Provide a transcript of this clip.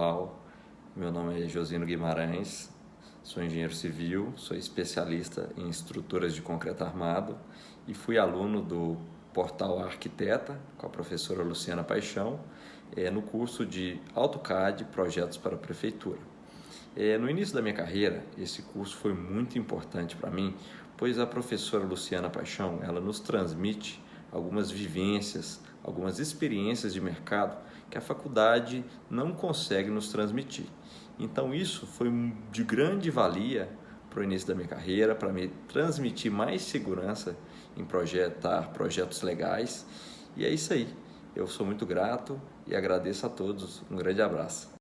pessoal, meu nome é Josino Guimarães, sou engenheiro civil, sou especialista em estruturas de concreto armado e fui aluno do portal Arquiteta com a professora Luciana Paixão é, no curso de AutoCAD Projetos para a Prefeitura. É, no início da minha carreira, esse curso foi muito importante para mim, pois a professora Luciana Paixão ela nos transmite algumas vivências, algumas experiências de mercado que a faculdade não consegue nos transmitir. Então isso foi de grande valia para o início da minha carreira, para me transmitir mais segurança em projetar projetos legais. E é isso aí. Eu sou muito grato e agradeço a todos. Um grande abraço.